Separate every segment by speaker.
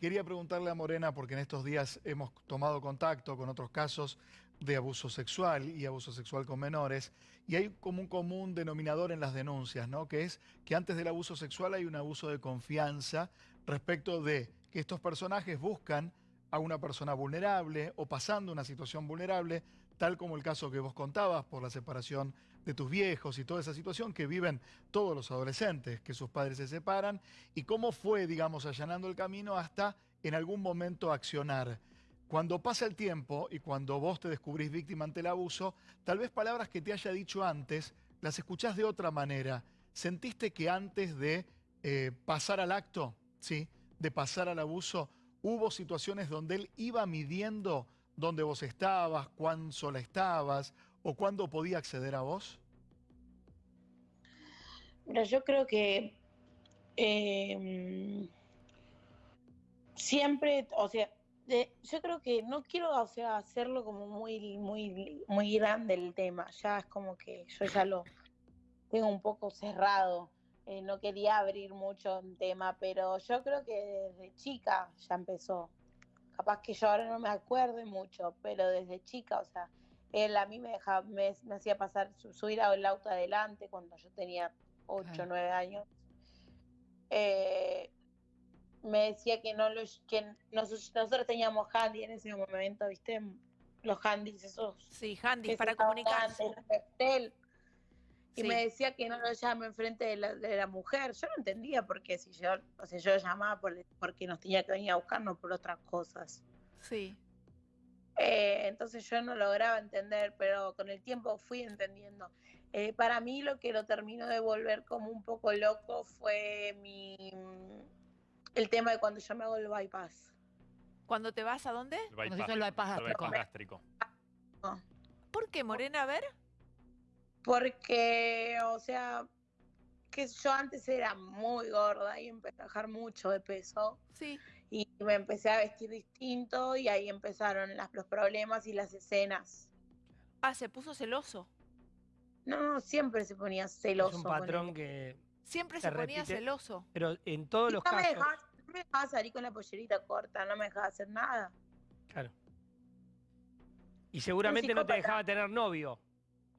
Speaker 1: Quería preguntarle a Morena, porque en estos días hemos tomado contacto con otros casos de abuso sexual y abuso sexual con menores, y hay como un común denominador en las denuncias, ¿no? Que es que antes del abuso sexual hay un abuso de confianza respecto de que estos personajes buscan a una persona vulnerable o pasando una situación vulnerable, tal como el caso que vos contabas por la separación de tus viejos y toda esa situación que viven todos los adolescentes, que sus padres se separan, y cómo fue, digamos, allanando el camino hasta en algún momento accionar. Cuando pasa el tiempo y cuando vos te descubrís víctima ante el abuso, tal vez palabras que te haya dicho antes, las escuchás de otra manera. ¿Sentiste que antes de eh, pasar al acto, ¿sí? de pasar al abuso, hubo situaciones donde él iba midiendo dónde vos estabas, cuán sola estabas o cuándo podía acceder a vos?
Speaker 2: Mira, yo creo que eh, siempre, o sea, yo creo que no quiero, o sea, hacerlo como muy, muy, muy grande el tema. Ya es como que yo ya lo tengo un poco cerrado. Eh, no quería abrir mucho el tema, pero yo creo que desde chica ya empezó. Capaz que yo ahora no me acuerde mucho, pero desde chica, o sea, él a mí me, dejaba, me, me hacía pasar, subir al auto adelante cuando yo tenía 8 o 9 años. Eh, me decía que no los, que nosotros, nosotros teníamos handy en ese momento, ¿viste? Los handys esos.
Speaker 3: Sí, handys para comunicarse.
Speaker 2: Antes, y sí. me decía que no lo llame enfrente de la, de la mujer. Yo no entendía por qué, si yo, o sea, yo llamaba por, porque nos tenía que venir a buscar, no por otras cosas.
Speaker 3: Sí.
Speaker 2: Eh, entonces yo no lograba entender, pero con el tiempo fui entendiendo. Eh, para mí lo que lo terminó de volver como un poco loco fue mi el tema de cuando yo me hago el bypass.
Speaker 3: ¿Cuando te vas a dónde?
Speaker 4: El bypass,
Speaker 5: Cuando se hizo el bypass
Speaker 4: el bypass gástrico.
Speaker 3: ¿Por qué, Morena? A ver.
Speaker 2: Porque, o sea, que yo antes era muy gorda y empecé a bajar mucho de peso.
Speaker 3: Sí.
Speaker 2: Y me empecé a vestir distinto y ahí empezaron las, los problemas y las escenas.
Speaker 3: Ah, se puso celoso.
Speaker 2: No, no, siempre se ponía celoso.
Speaker 5: Es un patrón que...
Speaker 3: Siempre se, se ponía
Speaker 5: repite,
Speaker 3: celoso.
Speaker 5: Pero en todos
Speaker 2: y
Speaker 5: los
Speaker 2: no
Speaker 5: casos...
Speaker 2: Me dejaba, no me dejaba salir con la pollerita corta, no me dejaba hacer nada.
Speaker 5: Claro. Y seguramente no te dejaba tener novio.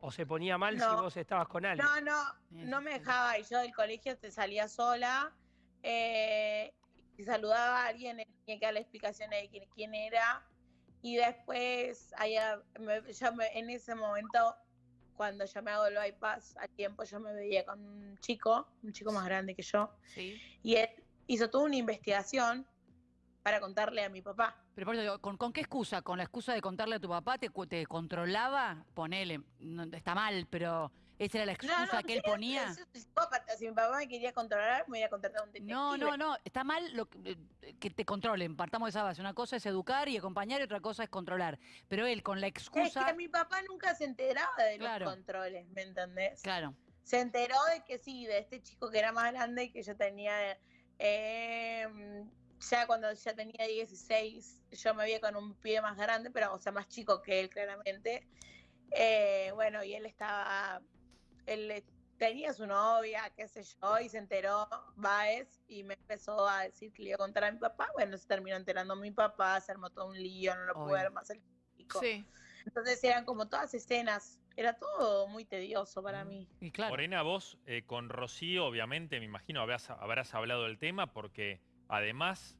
Speaker 5: ¿O se ponía mal no. si vos estabas con alguien?
Speaker 2: No, no, no me dejaba. Y yo del colegio te salía sola. Eh, y saludaba a alguien, tenía que dar la explicación de quién, quién era. Y después, allá, me, yo me, en ese momento, cuando yo me hago el bypass, al tiempo yo me veía con un chico, un chico más grande que yo.
Speaker 3: Sí.
Speaker 2: Y él hizo toda una investigación para contarle a mi papá.
Speaker 5: Pero por eso, ¿con, ¿con, qué excusa? ¿Con la excusa de contarle a tu papá? ¿Te, te controlaba? Ponele, no, está mal, pero esa era la excusa
Speaker 2: no, no,
Speaker 5: que él ponía.
Speaker 2: Psicópata. Si mi papá me quería controlar, me iba a contratar a un detective.
Speaker 5: No, no, no, está mal lo que, eh, que te controlen. Partamos de esa base. Una cosa es educar y acompañar y otra cosa es controlar. Pero él con la excusa...
Speaker 2: Es que mi papá nunca se enteraba de claro. los controles, ¿me entendés?
Speaker 5: Claro.
Speaker 2: Se enteró de que sí, de este chico que era más grande y que yo tenía... Eh, ya cuando ya tenía 16, yo me veía con un pie más grande, pero o sea, más chico que él, claramente. Eh, bueno, y él estaba, él tenía su novia, qué sé yo, y se enteró Baez y me empezó a decir que le iba a contar a mi papá. Bueno, se terminó enterando mi papá, se armó todo un lío, no lo pude ver más el chico.
Speaker 3: Sí.
Speaker 2: Entonces eran como todas escenas, era todo muy tedioso para mí.
Speaker 4: Y claro. Morena, vos eh, con Rocío, obviamente, me imagino habrás, habrás hablado del tema porque Además,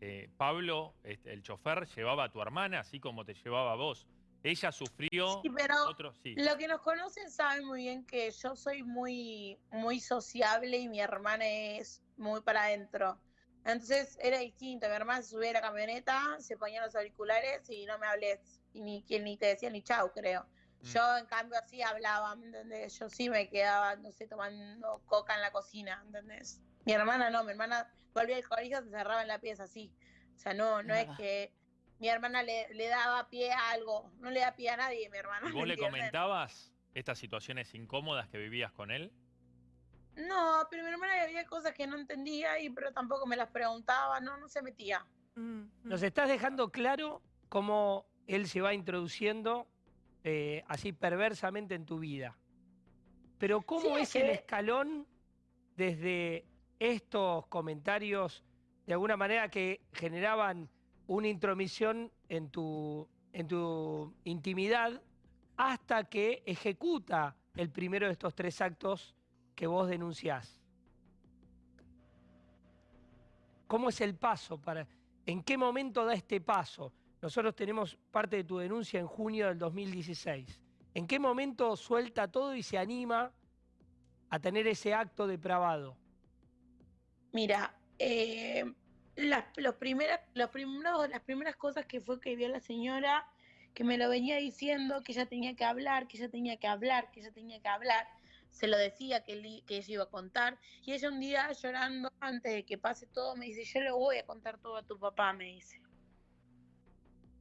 Speaker 4: eh, Pablo, este, el chofer, llevaba a tu hermana, así como te llevaba a vos. Ella sufrió...
Speaker 2: Sí, pero
Speaker 4: otro, sí.
Speaker 2: lo que nos conocen saben muy bien que yo soy muy, muy sociable y mi hermana es muy para adentro. Entonces era distinto. Mi hermana se subía a la camioneta, se ponía los auriculares y no me hables. Y ni, ni te decía ni chau, creo. Mm. Yo, en cambio, así hablaba, ¿me entendés? Yo sí me quedaba, no sé, tomando coca en la cocina, ¿entendés? Mi hermana no, mi hermana volvía al colegio, se cerraba en la pieza así. O sea, no, no es que mi hermana le, le, daba pie a algo, no le da pie a nadie, mi hermana.
Speaker 4: ¿Y vos le comentabas estas situaciones incómodas que vivías con él?
Speaker 2: No, pero mi hermana había cosas que no entendía, y pero tampoco me las preguntaba, no, no se metía.
Speaker 5: Mm, Nos estás dejando claro cómo él se va introduciendo eh, así perversamente en tu vida. Pero ¿cómo sí, es, es que... el escalón desde estos comentarios de alguna manera que generaban una intromisión en tu, en tu intimidad hasta que ejecuta el primero de estos tres actos que vos denunciás. ¿Cómo es el paso? Para, ¿En qué momento da este paso? Nosotros tenemos parte de tu denuncia en junio del 2016. ¿En qué momento suelta todo y se anima a tener ese acto depravado?
Speaker 2: Mira, eh, las, los primeras, los primeros, las primeras cosas que fue que vio la señora, que me lo venía diciendo, que ella tenía que hablar, que ella tenía que hablar, que ella tenía que hablar, se lo decía que, li- que ella iba a contar, y ella un día llorando, antes de que pase todo, me dice, yo le voy a contar todo a tu papá, me dice.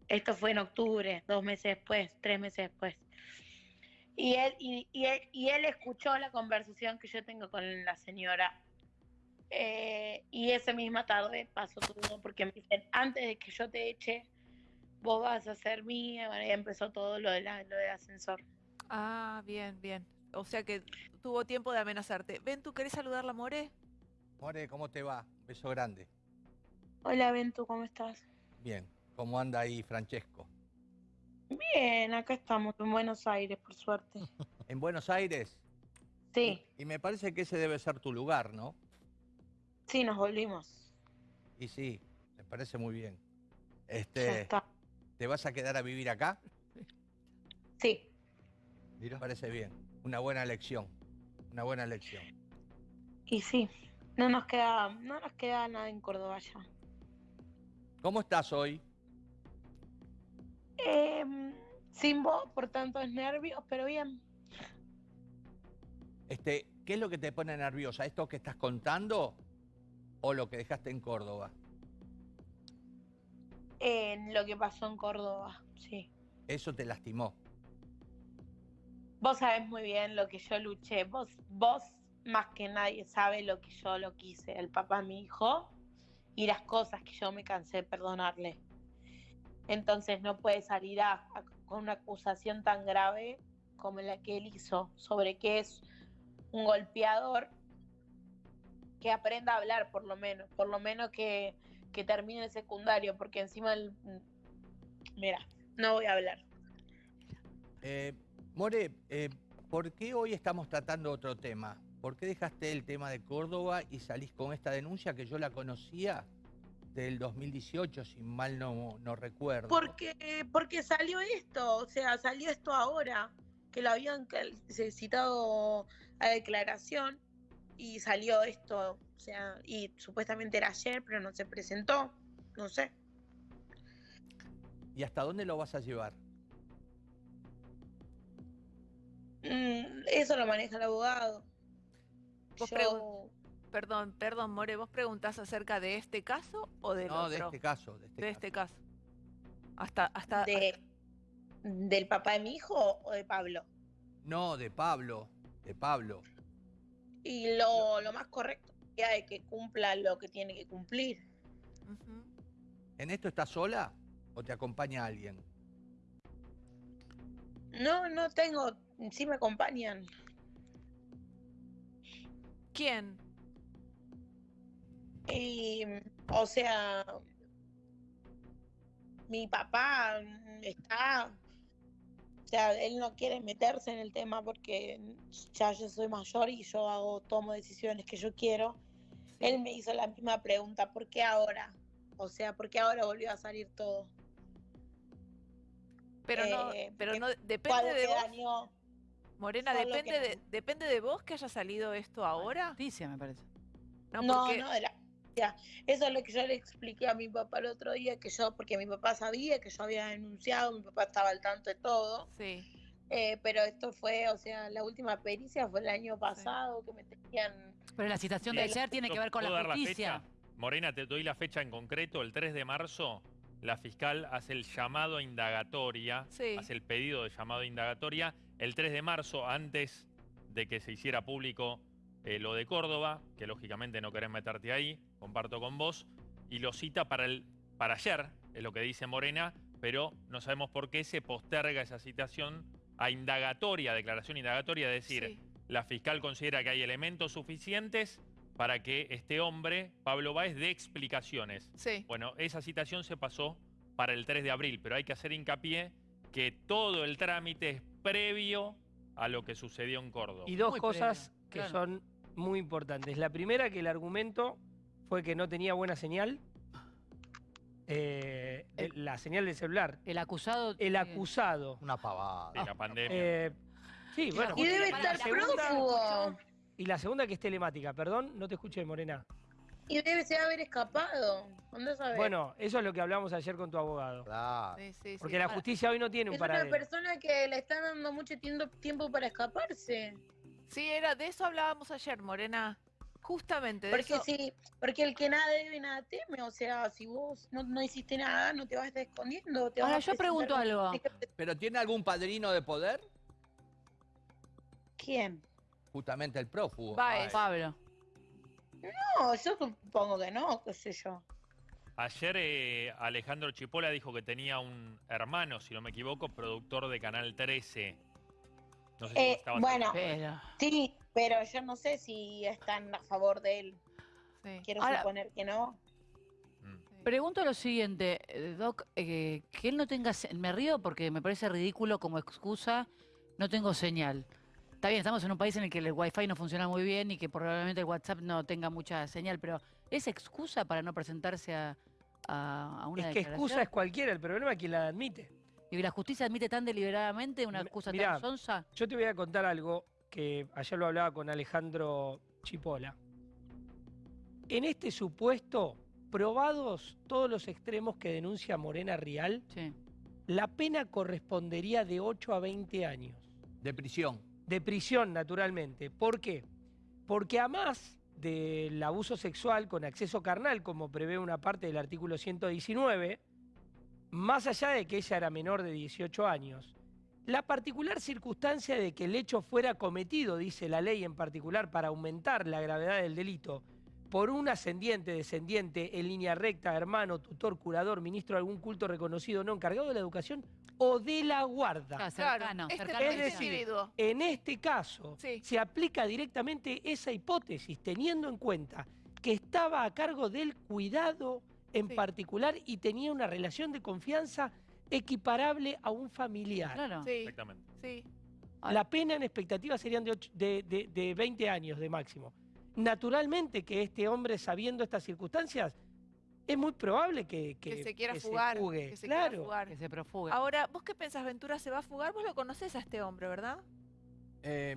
Speaker 2: Esto fue en octubre, dos meses después, tres meses después. Y él, y, y él, y él escuchó la conversación que yo tengo con la señora. Eh, y esa misma tarde pasó todo, porque me dicen, antes de que yo te eche, vos vas a ser mía. Bueno, y empezó todo lo, de la- lo del ascensor.
Speaker 3: Ah, bien, bien. O sea que tuvo tiempo de amenazarte. Ven, ¿tú querés saludarla, More?
Speaker 6: More, ¿cómo te va? Beso grande.
Speaker 2: Hola, Ventu, ¿cómo estás?
Speaker 6: Bien. ¿Cómo anda ahí Francesco?
Speaker 2: Bien, acá estamos, en Buenos Aires, por suerte.
Speaker 6: ¿En Buenos Aires?
Speaker 2: Sí,
Speaker 6: Y me parece que ese debe ser tu lugar, ¿no?
Speaker 2: Sí, nos volvimos.
Speaker 6: Y sí, me parece muy bien.
Speaker 2: Ya
Speaker 6: Este,
Speaker 2: está.
Speaker 6: ¿Te vas a quedar a vivir acá?
Speaker 2: Sí,
Speaker 6: Me parece bien. Una buena elección. Una buena elección.
Speaker 2: y sí. No nos queda, no nos queda nada en Córdoba ya.
Speaker 6: ¿Cómo estás hoy?
Speaker 2: Em, sin voz por tantos nervios, pero bien.
Speaker 6: Este, ¿Qué es lo que te pone nerviosa? ¿Esto que estás contando o lo que dejaste en Córdoba?
Speaker 2: En lo que pasó en Córdoba, sí.
Speaker 6: Eso te lastimó.
Speaker 2: Vos sabés muy bien lo que yo luché. Vos, vos más que nadie sabe lo que yo lo quise. El papá, mi hijo, y las cosas que yo me cansé de perdonarle. Entonces no puede salir a- a- con una acusación tan grave como la que él hizo sobre que es un golpeador que aprenda a hablar por lo menos, por lo menos que, que termine el secundario, porque encima el... Mira, no voy a hablar.
Speaker 6: Eh, More, eh, ¿por qué hoy estamos tratando otro tema? ¿Por qué dejaste el tema de Córdoba y salís con esta denuncia que yo la conocía del 2018, si mal no, no recuerdo?
Speaker 2: Porque, porque salió esto, o sea, salió esto ahora, que lo habían citado a declaración y salió esto, o sea, y supuestamente era ayer, pero no se presentó, no sé.
Speaker 6: ¿Y hasta dónde lo vas a llevar?
Speaker 2: Mm, eso lo maneja el abogado.
Speaker 3: Vos
Speaker 2: Yo,
Speaker 3: Perdón, perdón, More, ¿vos preguntás acerca de este caso o del
Speaker 6: No,
Speaker 3: otro?
Speaker 6: de este caso. De este
Speaker 3: De
Speaker 6: caso.
Speaker 3: este caso. Hasta, hasta,
Speaker 2: de, ¿Del papá de mi hijo o de Pablo?
Speaker 6: No, de Pablo. De Pablo.
Speaker 2: Y lo, lo más correcto sería de que cumpla lo que tiene que cumplir.
Speaker 6: ¿En esto estás sola o te acompaña alguien?
Speaker 2: No, no tengo, sí me acompañan.
Speaker 3: ¿Quién?
Speaker 2: Y, o sea, mi papá está, sea, él no quiere meterse en el tema porque ya yo soy mayor y yo hago, tomo decisiones que yo quiero. Él me hizo la misma pregunta, ¿por qué ahora? O sea, ¿por qué ahora volvió a salir todo?
Speaker 3: Pero no,
Speaker 2: Eh,
Speaker 3: pero no, depende de vos.
Speaker 2: dañó.
Speaker 3: Morena, depende
Speaker 2: que-
Speaker 3: de, depende de vos que haya salido esto ahora.
Speaker 7: Noticia, me parece.
Speaker 3: No,
Speaker 2: No,
Speaker 3: porque
Speaker 2: no, de la- Eso es lo que yo le expliqué a mi papá el otro día, que yo, porque mi papá sabía que yo había denunciado, mi papá estaba al tanto de todo.
Speaker 3: sí.
Speaker 2: Eh, pero esto fue, o sea, la última pericia fue el año pasado que me tenían.
Speaker 7: Pero la citación de ayer tiene que ver con
Speaker 4: ¿Puedo
Speaker 7: la
Speaker 4: fecha? Morena, te doy la fecha en concreto. El 3 de marzo, la fiscal hace el llamado a indagatoria,
Speaker 3: Sí.
Speaker 4: hace el pedido de llamado a indagatoria. El 3 de marzo, antes de que se hiciera público eh, lo de Córdoba, que lógicamente no querés meterte ahí, comparto con vos, y lo cita para, el, para ayer, es lo que dice Morena, pero no sabemos por qué se posterga esa citación a indagatoria, declaración indagatoria, es decir,
Speaker 3: sí.
Speaker 4: la fiscal considera que hay elementos suficientes para que este hombre, Pablo Báez, dé explicaciones.
Speaker 3: Sí.
Speaker 4: Bueno, esa citación se pasó para el 3 de abril, pero hay que hacer hincapié que todo el trámite es previo a lo que sucedió en Córdoba.
Speaker 5: Y dos
Speaker 7: Muy
Speaker 5: cosas
Speaker 7: previo,
Speaker 5: que
Speaker 7: claro.
Speaker 5: son muy importantes. La primera, que el argumento fue que no tenía buena señal. eh,
Speaker 7: El-
Speaker 5: la señal del celular.
Speaker 7: El acusado.
Speaker 5: El
Speaker 7: eh,
Speaker 5: acusado.
Speaker 6: Una pavada.
Speaker 4: de la pandemia.
Speaker 5: eh, sí, bueno.
Speaker 2: Y debe
Speaker 5: la
Speaker 2: estar
Speaker 5: segunda-
Speaker 2: prófugo.
Speaker 5: Y la segunda que es telemática, perdón, no te escuché, Morena.
Speaker 2: Y debe ser haber escapado. ¿Dónde sabes?
Speaker 5: Bueno, eso es lo que hablamos ayer con tu abogado.
Speaker 6: Claro.
Speaker 3: Sí, sí, sí.
Speaker 5: Porque la justicia hoy no tiene un
Speaker 2: es una
Speaker 5: paradero.
Speaker 2: persona que le están dando mucho tiempo, tiempo para escaparse.
Speaker 3: Sí, era, de eso hablábamos ayer, Morena. Justamente, de
Speaker 2: Porque
Speaker 3: eso.
Speaker 2: sí, porque el que nada debe, nada teme. O sea, si vos no, no hiciste nada, no te vas a estar escondiendo. Te vas
Speaker 7: Ahora,
Speaker 2: a
Speaker 7: yo pregunto algo.
Speaker 6: ¿Pero tiene algún padrino de poder?
Speaker 2: ¿Quién?
Speaker 6: Justamente el prófugo.
Speaker 3: Báez.
Speaker 7: Pablo.
Speaker 2: No, yo supongo que no, qué sé yo.
Speaker 4: Ayer eh, Alejandro Chipola dijo que tenía un hermano, si no me equivoco, productor de Canal 13. No sé si
Speaker 2: Eh, bueno.
Speaker 7: Pero.
Speaker 2: Sí, pero yo no sé si están a favor de él.
Speaker 3: Sí.
Speaker 2: Quiero
Speaker 7: Ahora-
Speaker 2: suponer que no.
Speaker 4: Mm.
Speaker 7: Pregunto lo siguiente, eh, Doc, eh, que él no tenga... Me río porque me parece ridículo como excusa, no tengo señal. Está bien, estamos en un país en el que el wifi no funciona muy bien y que probablemente el WhatsApp no tenga mucha señal, pero ¿es excusa para no presentarse a, a, a una
Speaker 5: Es que
Speaker 7: declaración?
Speaker 5: excusa es cualquiera, el problema es quien la admite.
Speaker 7: ¿Y la justicia admite tan deliberadamente una excusa
Speaker 5: mirá,
Speaker 7: tan sonsa?
Speaker 5: Yo te voy a contar algo que ayer lo hablaba con Alejandro Chipola. En este supuesto, probados todos los extremos que denuncia Morena Rial,
Speaker 7: Sí.
Speaker 5: la pena correspondería de 8 a 20 años.
Speaker 6: De prisión.
Speaker 5: De prisión, naturalmente. ¿Por qué? Porque a más del abuso sexual con acceso carnal, como prevé una parte del artículo 119, más allá de que ella era menor de 18 años, la particular circunstancia de que el hecho fuera cometido, dice la ley en particular, para aumentar la gravedad del delito, por un ascendiente, descendiente, en línea recta, hermano, tutor, curador, ministro de algún culto reconocido, no encargado de la educación o de la guarda.
Speaker 7: Claro, cercano,
Speaker 3: este,
Speaker 7: cercano.
Speaker 5: Es
Speaker 3: este
Speaker 5: decir,
Speaker 3: individuo.
Speaker 5: En este caso,
Speaker 3: Sí.
Speaker 5: se aplica directamente esa hipótesis, teniendo en cuenta que estaba a cargo del cuidado en
Speaker 3: Sí.
Speaker 5: particular y tenía una relación de confianza equiparable a un familiar.
Speaker 7: Claro.
Speaker 3: Sí,
Speaker 4: Exactamente.
Speaker 3: sí.
Speaker 5: La pena en expectativa serían de, ocho- de, de- de 20 años de máximo. Naturalmente que este hombre, sabiendo estas circunstancias, es muy probable que,
Speaker 3: Que, se quiera
Speaker 5: que
Speaker 3: fugar.
Speaker 5: fugue.
Speaker 3: que se
Speaker 5: claro.
Speaker 3: quiera fugar.
Speaker 7: Que se profuga.
Speaker 3: Ahora, ¿vos qué pensás, Ventura se va a fugar? Vos lo conocés a este hombre, ¿verdad?
Speaker 6: Eh,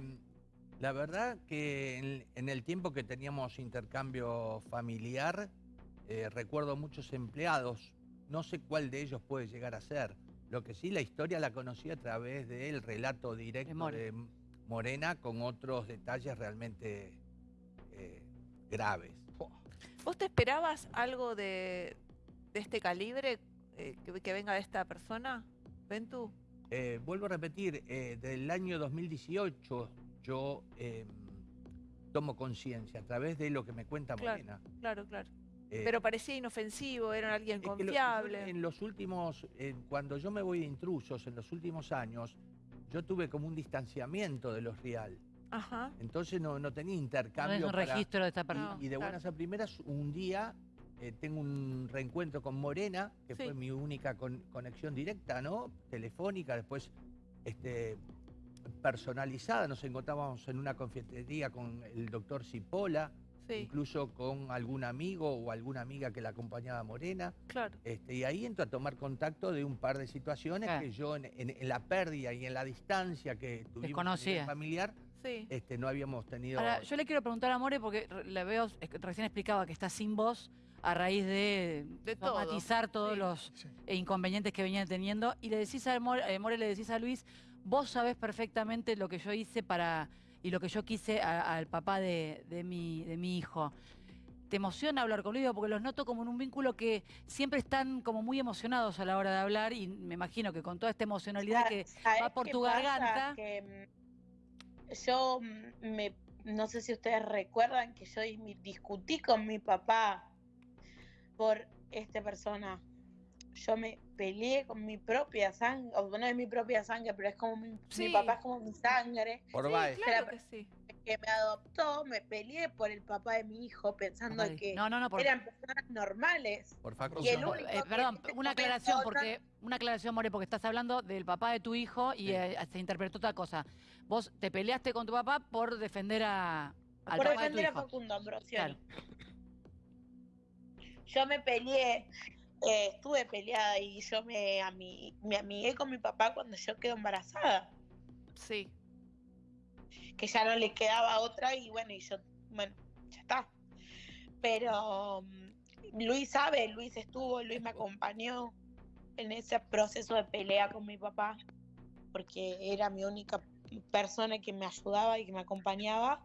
Speaker 6: la verdad que en, en el tiempo que teníamos intercambio familiar, eh, recuerdo muchos empleados. No sé cuál de ellos puede llegar a ser. Lo que sí, la historia la conocí a través del relato directo
Speaker 7: More.
Speaker 6: de Morena con otros detalles realmente eh, graves.
Speaker 3: ¿Vos te esperabas algo de, de este calibre eh, que, que venga de esta persona, Ventu?
Speaker 6: Eh, vuelvo a repetir, eh, del año 2018 yo eh, tomo conciencia a través de lo que me cuenta
Speaker 3: Claro.
Speaker 6: Morena.
Speaker 3: Claro, claro.
Speaker 6: Eh,
Speaker 3: Pero parecía inofensivo, era alguien
Speaker 6: que lo-
Speaker 3: confiable.
Speaker 6: en los últimos, eh, cuando yo me voy de intrusos en los últimos años, yo tuve como un distanciamiento de los real.
Speaker 3: Ajá.
Speaker 6: Entonces no, no tenía
Speaker 7: no
Speaker 6: intercambio.
Speaker 7: es un
Speaker 6: para-
Speaker 7: registro de esta
Speaker 6: y-
Speaker 7: persona.
Speaker 6: y, de
Speaker 3: claro.
Speaker 6: buenas a primeras, un día eh, tengo un reencuentro con Morena, que
Speaker 3: Sí.
Speaker 6: fue mi única con- conexión directa, ¿no? Telefónica, después este, personalizada. Nos encontrábamos en una confitería con el doctor Cipolla,
Speaker 3: Sí,
Speaker 6: incluso con algún amigo o alguna amiga que la acompañaba a Morena.
Speaker 3: claro.
Speaker 6: Este, y ahí entro a tomar contacto de un par de situaciones
Speaker 7: Claro.
Speaker 6: que yo en, en- en la pérdida y en la distancia que tuvimos
Speaker 7: Desconocía.
Speaker 6: familiar,
Speaker 3: Sí.
Speaker 6: este, no habíamos tenido...
Speaker 7: Ahora, yo le quiero preguntar a More porque la veo, recién explicaba que está sin voz a raíz de,
Speaker 3: De todo,
Speaker 7: somatizar todos
Speaker 3: sí.
Speaker 7: los
Speaker 1: Sí.
Speaker 7: eh, inconvenientes que venían teniendo. Y le decís a More, eh, More, le decís a Luis, vos sabés perfectamente lo que yo hice para y lo que yo quise al papá de, de mi, de mi hijo. ¿Te emociona hablar con Luis? Porque los noto como en un vínculo que siempre están como muy emocionados a la hora de hablar y me imagino que con toda esta emocionalidad que
Speaker 2: ¿Sabés
Speaker 7: va por tu garganta.
Speaker 2: Que, mm, yo mm, me, no sé si ustedes recuerdan que yo dis- discutí con mi papá por esta persona. Yo me peleé con mi propia sangre, o no es mi propia sangre, pero es como mi, mi papá es como mi sangre.
Speaker 6: por
Speaker 3: Sí, claro que sí.
Speaker 2: que me adoptó, me peleé por el papá de mi hijo pensando
Speaker 7: Ay,
Speaker 2: que
Speaker 7: No, no, no, por,
Speaker 2: eran personas normales.
Speaker 6: Por Facundo.
Speaker 2: Y el único
Speaker 7: eh, perdón, una aclaración, porque una aclaración, More, porque estás hablando del papá de tu hijo y
Speaker 6: Sí.
Speaker 7: eh, se interpretó otra cosa. Vos te peleaste con tu papá por defender a, al
Speaker 2: por
Speaker 7: papá de tu
Speaker 2: defender a
Speaker 7: hijo.
Speaker 2: Facundo Ambrosio.
Speaker 7: Claro.
Speaker 2: Yo me peleé, eh, estuve peleada y yo me, ami- me amigué con mi papá cuando yo quedé embarazada,
Speaker 3: Sí.
Speaker 2: que ya no le quedaba otra y bueno, y yo, bueno, ya está. Pero mm, Luis sabe, Luis estuvo, Luis me acompañó en ese proceso de pelea con mi papá, porque era mi única persona que me ayudaba y que me acompañaba,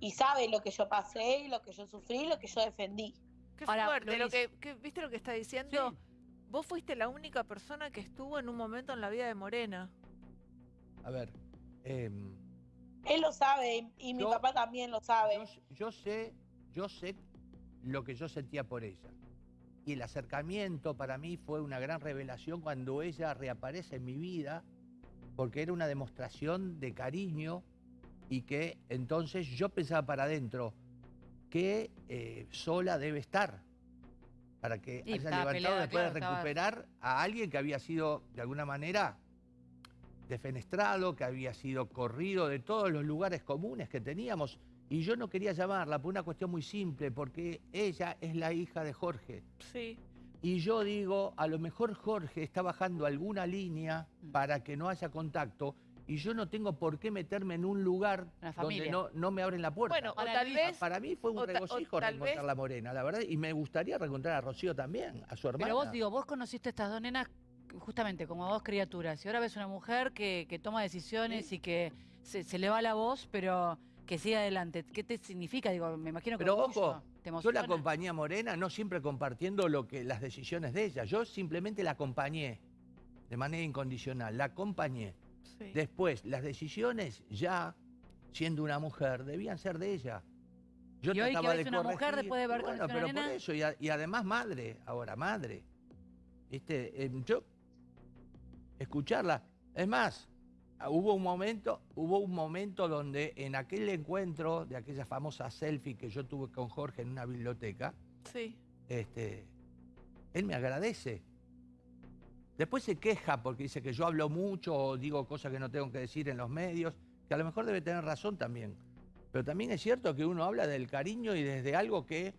Speaker 2: y sabe lo que yo pasé, y lo que yo sufrí, lo que yo defendí.
Speaker 3: Qué
Speaker 7: Ahora,
Speaker 3: fuerte. Lo que, que- ¿Viste lo que está diciendo?
Speaker 7: Sí.
Speaker 3: Vos fuiste la única persona que estuvo en un momento en la vida de Morena.
Speaker 6: A ver, em,
Speaker 2: Él lo sabe y, y mi
Speaker 6: Yo-
Speaker 2: papá también lo sabe.
Speaker 6: yo, yo sé, yo sé lo que yo sentía por ella. Y el acercamiento para mí fue una gran revelación cuando ella reaparece en mi vida, porque era una demostración de cariño y que entonces yo pensaba para adentro que eh, sola debe estar para que
Speaker 7: Sí,
Speaker 6: haya levantado
Speaker 7: peleada,
Speaker 6: después de
Speaker 7: estaba-
Speaker 6: recuperar a alguien que había sido de alguna manera defenestrado, que había sido corrido de todos los lugares comunes que teníamos. Y yo no quería llamarla por una cuestión muy simple, porque ella es la hija de Jorge.
Speaker 3: Sí.
Speaker 6: Y yo digo, a lo mejor Jorge está bajando alguna línea
Speaker 7: Mm.
Speaker 6: para que no haya contacto y yo no tengo por qué meterme en un lugar donde no, no me abren la puerta.
Speaker 3: Bueno, o
Speaker 7: Para
Speaker 3: tal
Speaker 7: mí-
Speaker 3: vez.
Speaker 6: Para mí fue un regocijo reencontrar
Speaker 3: vez-
Speaker 6: la Morena, la verdad, y me gustaría reencontrar a Rocío también, a su hermana.
Speaker 7: Pero vos, digo, vos conociste a estas dos nenas justamente como dos criaturas. Y ahora ves una mujer que, que toma decisiones y que se, se le va la voz, pero que sigue adelante. ¿Qué te significa? Digo, me imagino que
Speaker 6: Pero ojo,
Speaker 7: te
Speaker 6: Yo la acompañé a Morena, no siempre compartiendo lo que, las decisiones de ella. Yo simplemente la acompañé de manera incondicional, la acompañé.
Speaker 3: Sí.
Speaker 6: Después, las decisiones ya, siendo una mujer, debían ser de ella. Yo
Speaker 7: Y hoy que
Speaker 6: de
Speaker 7: una mujer después de haber
Speaker 6: bueno, pero
Speaker 7: una
Speaker 6: por eso, y, a- y además madre, ahora madre. ¿Viste? Em, yo, escucharla. Es más, hubo un momento, hubo un momento donde en aquel encuentro de aquella famosa selfie que yo tuve con Jorge en una biblioteca,
Speaker 3: Sí.
Speaker 6: este, él me agradece. Después se queja porque dice que yo hablo mucho o digo cosas que no tengo que decir en los medios, que a lo mejor debe tener razón también. Pero también es cierto que uno habla del cariño y desde algo que,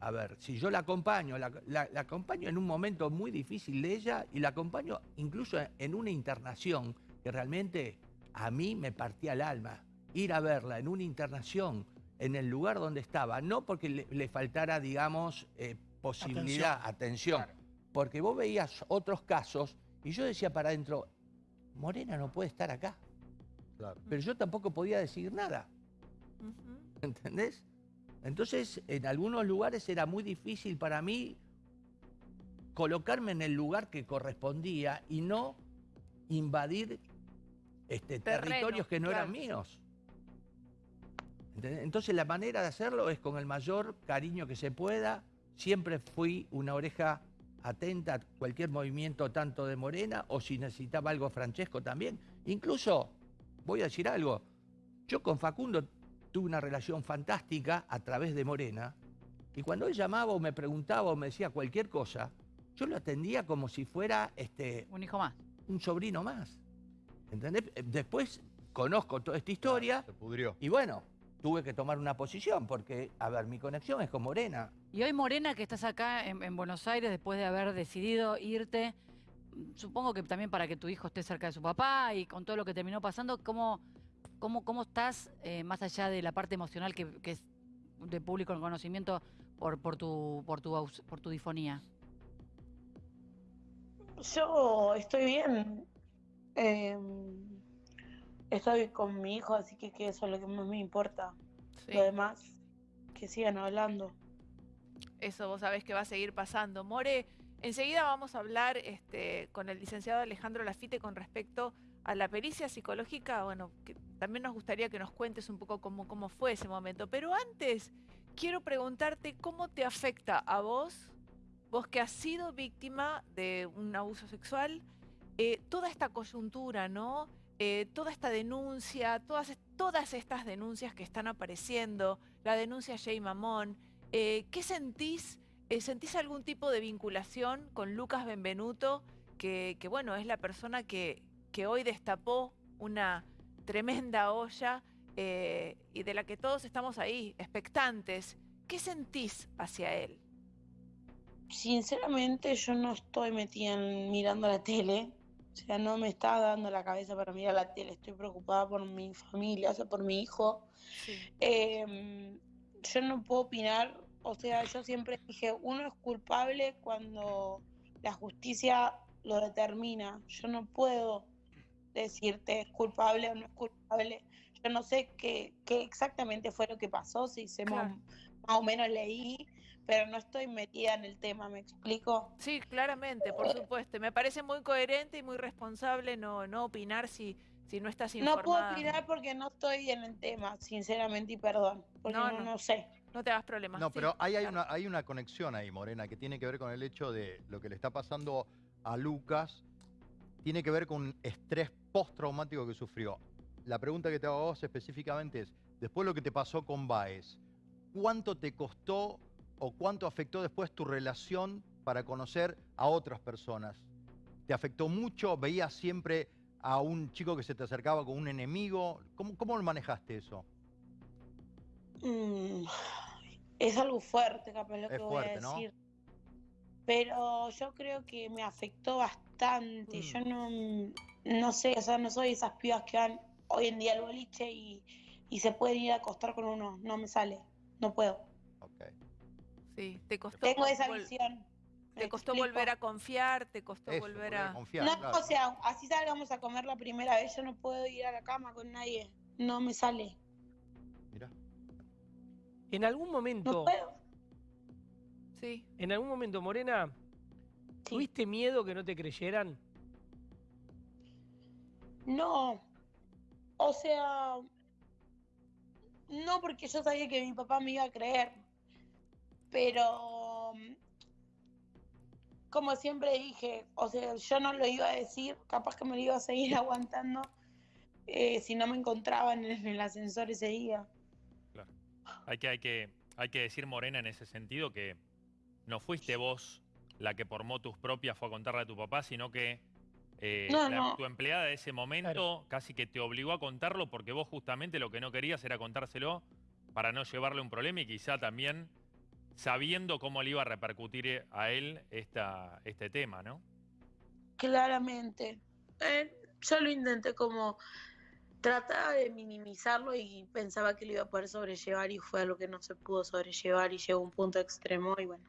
Speaker 6: a ver, si yo la acompaño, la, la- la acompaño en un momento muy difícil de ella y la acompaño incluso en una internación que realmente a mí me partía el alma. Ir a verla en una internación, en el lugar donde estaba, no porque le, le faltara, digamos, eh, posibilidad, atención, porque vos veías otros casos y yo decía para adentro, Morena no puede estar acá,
Speaker 8: Claro.
Speaker 6: pero yo tampoco podía decir nada. ¿Entendés? Entonces, en algunos lugares era muy difícil para mí colocarme en el lugar que correspondía y no invadir este,
Speaker 3: Terreno,
Speaker 6: territorios que no eran míos. ¿Entendés? Entonces, la manera de hacerlo es con el mayor cariño que se pueda. Siempre fui una oreja atenta a cualquier movimiento tanto de Morena o si necesitaba algo Francesco también. Incluso, voy a decir algo, yo con Facundo tuve una relación fantástica a través de Morena y cuando él llamaba o me preguntaba o me decía cualquier cosa, yo lo atendía como si fuera este,
Speaker 7: Un hijo más.
Speaker 6: un sobrino más. ¿Entendés? Después conozco toda esta historia
Speaker 8: Se pudrió.
Speaker 6: y bueno, tuve que tomar una posición porque, a ver, mi conexión es con Morena.
Speaker 7: Y hoy, Morena, que estás acá en, en Buenos Aires después de haber decidido irte, supongo que también para que tu hijo esté cerca de su papá y con todo lo que terminó pasando, ¿cómo, cómo, cómo estás, eh, más allá de la parte emocional que, que es de público en conocimiento por, por, tu, por, tu, por tu difonía?
Speaker 2: Yo estoy bien. Eh, estoy con mi hijo, así que, que eso es lo que más me importa.
Speaker 3: Sí.
Speaker 2: Lo demás, que sigan hablando.
Speaker 3: Eso vos sabés que va a seguir pasando. More, enseguida vamos a hablar este, con el licenciado Alejandro Lafite con respecto a la pericia psicológica. Bueno, también nos gustaría que nos cuentes un poco cómo, cómo fue ese momento. Pero antes, quiero preguntarte cómo te afecta a vos, vos que has sido víctima de un abuso sexual, eh, toda esta coyuntura, ¿no? eh, toda esta denuncia, todas, todas estas denuncias que están apareciendo, la denuncia Jay Mamón, eh, ¿qué sentís? Eh, ¿Sentís algún tipo de vinculación con Lucas Benvenuto, que, que, bueno, es la persona que, que hoy destapó una tremenda olla eh, y de la que todos estamos ahí, expectantes? ¿Qué sentís hacia él?
Speaker 2: Sinceramente, yo no estoy metida en mirando la tele. O sea, no me está dando la cabeza para mirar la tele. Estoy preocupada por mi familia, o sea, por mi hijo.
Speaker 3: Sí.
Speaker 2: Yo no puedo opinar. O sea, yo siempre dije, uno es culpable cuando la justicia lo determina. Yo no puedo decirte es culpable o no es culpable. Yo no sé qué, qué exactamente fue lo que pasó, si se
Speaker 3: Claro.
Speaker 2: más, o menos leí, pero no estoy metida en el tema, ¿me explico?
Speaker 3: Sí, claramente, por supuesto. Me parece muy coherente y muy responsable no, no opinar si, si no estás
Speaker 2: No
Speaker 3: informada.
Speaker 2: puedo opinar porque no estoy en el tema, sinceramente, y perdón, porque
Speaker 3: No,
Speaker 2: no,
Speaker 3: no.
Speaker 2: no sé.
Speaker 3: No te hagas problemas.
Speaker 8: No,
Speaker 3: Sí,
Speaker 8: pero hay
Speaker 3: claro.
Speaker 8: una, hay una conexión ahí, Morena, que tiene que ver con el hecho de lo que le está pasando a Lucas, tiene que ver con un estrés postraumático que sufrió. La pregunta que te hago a vos específicamente es, después lo que te pasó con Baez, ¿cuánto te costó o cuánto afectó después tu relación para conocer a otras personas? ¿Te afectó mucho? ¿Veías siempre a un chico que se te acercaba con un enemigo? ¿Cómo, cómo manejaste eso?
Speaker 2: Mm, es algo fuerte, capaz lo
Speaker 8: Es
Speaker 2: que voy a
Speaker 8: ¿no?
Speaker 2: decir. Pero yo creo que me afectó bastante.
Speaker 8: Mm.
Speaker 2: Yo no, no sé, o sea, no soy esas pibas que van hoy en día al boliche y, y se pueden ir a acostar con uno. No me sale, no puedo.
Speaker 8: Ok.
Speaker 3: Sí, te costó,
Speaker 2: Tengo esa visión. ¿me
Speaker 3: te costó
Speaker 2: explico?
Speaker 3: volver a confiar, te costó
Speaker 8: Eso,
Speaker 3: volver
Speaker 8: volver
Speaker 3: a...
Speaker 8: confiar,
Speaker 2: No,
Speaker 8: claro.
Speaker 2: o sea, así salgamos a comer la primera vez, yo no puedo ir a la cama con nadie. No me sale.
Speaker 5: En algún
Speaker 2: No
Speaker 5: momento,
Speaker 2: puedo.
Speaker 3: Sí.
Speaker 5: en algún momento, Morena,
Speaker 2: Sí.
Speaker 5: ¿tuviste miedo que no te creyeran?
Speaker 2: No. O sea, no porque yo sabía que mi papá me iba a creer. Pero, como siempre dije, o sea, yo no lo iba a decir, capaz que me lo iba a seguir aguantando eh, si no me encontraba en el, en el ascensor ese día.
Speaker 4: Hay que, hay, que, hay que decir, Morena, en ese sentido, que no fuiste vos la que por motus propias fue a contarle a tu papá, sino que eh,
Speaker 2: No,
Speaker 4: la-
Speaker 2: no.
Speaker 4: tu empleada de ese momento casi que te obligó a contarlo porque vos justamente lo que no querías era contárselo para no llevarle un problema y quizá también sabiendo cómo le iba a repercutir a él esta, este tema, ¿no?
Speaker 2: Claramente. Eh, yo lo intenté como trataba de minimizarlo y pensaba que lo iba a poder sobrellevar y fue algo que no se pudo sobrellevar y llegó a un punto extremo y bueno,